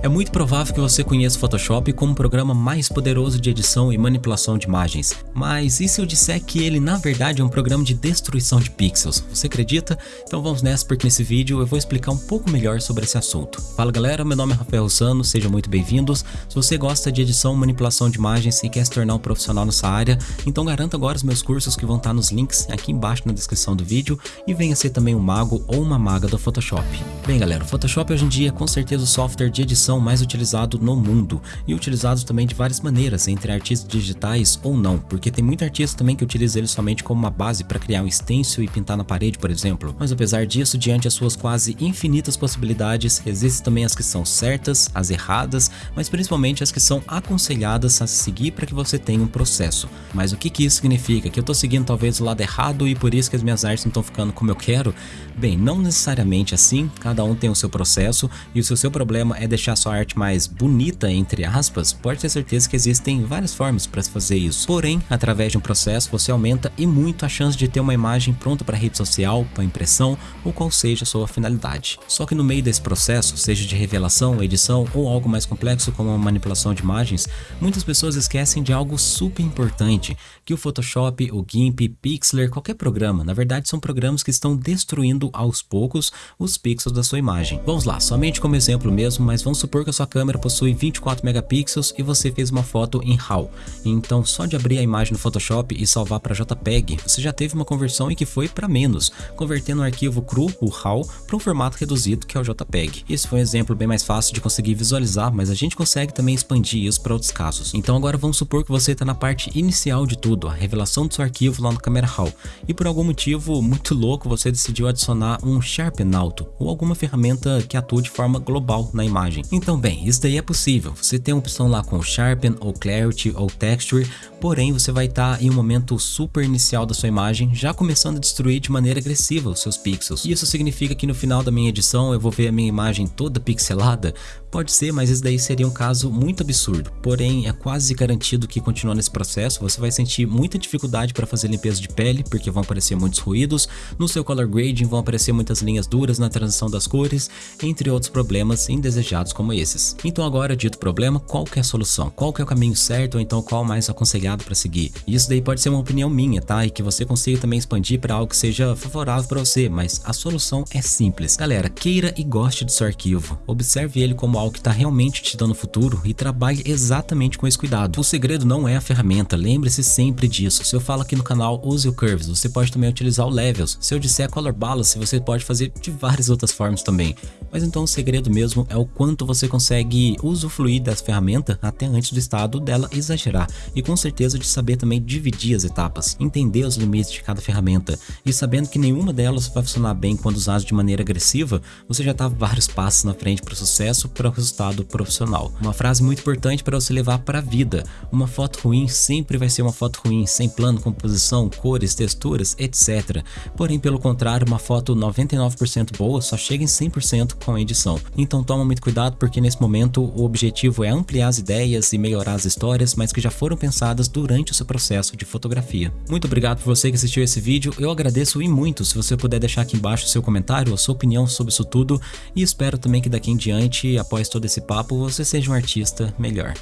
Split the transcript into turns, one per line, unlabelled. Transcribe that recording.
É muito provável que você conheça o Photoshop como o programa mais poderoso de edição e manipulação de imagens, mas e se eu disser que ele na verdade é um programa de destruição de pixels? Você acredita? Então vamos nessa porque nesse vídeo eu vou explicar um pouco melhor sobre esse assunto. Fala galera, meu nome é Rafael Russano, sejam muito bem-vindos. Se você gosta de edição e manipulação de imagens e quer se tornar um profissional nessa área, então garanta agora os meus cursos que vão estar nos links aqui embaixo na descrição do vídeo e venha ser também um mago ou uma maga do Photoshop. Bem galera, o Photoshop hoje em dia é com certeza o software de edição mais utilizado no mundo e utilizado também de várias maneiras, entre artistas digitais ou não, porque tem muito artista também que utiliza ele somente como uma base para criar um stencil e pintar na parede, por exemplo. Mas apesar disso, diante das suas quase infinitas possibilidades, existem também as que são certas, as erradas, mas principalmente as que são aconselhadas a seguir para que você tenha um processo. Mas o que, que isso significa? Que eu estou seguindo talvez o lado errado e por isso que as minhas artes não estão ficando como eu quero? Bem, não necessariamente assim, cada um tem o seu processo e se o seu problema é deixar sua arte mais bonita, entre aspas, pode ter certeza que existem várias formas para se fazer isso. Porém, através de um processo, você aumenta e muito a chance de ter uma imagem pronta para rede social, para impressão ou qual seja a sua finalidade. Só que no meio desse processo, seja de revelação, edição ou algo mais complexo como a manipulação de imagens, muitas pessoas esquecem de algo super importante, que o Photoshop, o GIMP, Pixlr, qualquer programa, na verdade são programas que estão destruindo aos poucos os pixels da sua imagem. Vamos lá, somente como exemplo mesmo, mas vamos supor que a sua câmera possui 24 megapixels e você fez uma foto em RAW. Então só de abrir a imagem no Photoshop e salvar para JPEG, você já teve uma conversão em que foi para menos, convertendo um arquivo cru, o RAW, para um formato reduzido que é o JPEG. Esse foi um exemplo bem mais fácil de conseguir visualizar, mas a gente consegue também expandir isso para outros casos. Então agora vamos supor que você está na parte inicial de tudo, a revelação do seu arquivo lá no Camera Raw, e por algum motivo muito louco você decidiu adicionar um Sharpen alto, ou alguma ferramenta que atua de forma global na imagem. Então bem, isso daí é possível, você tem a opção lá com Sharpen ou Clarity ou Texture, porém você vai estar tá em um momento super inicial da sua imagem, já começando a destruir de maneira agressiva os seus pixels. Isso significa que no final da minha edição eu vou ver a minha imagem toda pixelada? Pode ser, mas isso daí seria um caso muito absurdo. Porém, é quase garantido que continuando nesse processo, você vai sentir muita dificuldade para fazer limpeza de pele, porque vão aparecer muitos ruídos, no seu color grading vão aparecer muitas linhas duras na transição das cores, entre outros problemas indesejados como esses. Então agora, dito problema, qual que é a solução? Qual que é o caminho certo ou então qual mais aconselhado para seguir? Isso daí pode ser uma opinião minha, tá? E que você consiga também expandir para algo que seja favorável para você, mas a solução é simples. Galera, queira e goste do seu arquivo. Observe ele como algo que está realmente te dando futuro e trabalhe exatamente com esse cuidado. O segredo não é a ferramenta, lembre-se sempre disso. Se eu falo aqui no canal, use o Curves, você pode também utilizar o Levels. Se eu disser Color Balance, você pode fazer de várias outras formas também. Mas então o segredo mesmo é o quanto você consegue usufruir dessa ferramenta até antes do estado dela exagerar. E com certeza de saber também dividir as etapas, entender os limites de cada ferramenta. E sabendo que nenhuma delas vai funcionar bem quando usada de maneira agressiva, você já está vários passos na frente para o sucesso, para o resultado profissional. Uma frase muito importante para você levar para a vida. Uma foto ruim sempre vai ser uma foto ruim, sem plano, composição, cores, texturas, etc. Porém, pelo contrário, uma foto 99% boa só chega em 100% com a edição. Então toma muito cuidado porque nesse momento o objetivo é ampliar as ideias e melhorar as histórias, mas que já foram pensadas durante o seu processo de fotografia. Muito obrigado por você que assistiu esse vídeo, eu agradeço e muito se você puder deixar aqui embaixo seu comentário, a sua opinião sobre isso tudo e espero também que daqui em diante, após todo esse papo, você seja um artista melhor.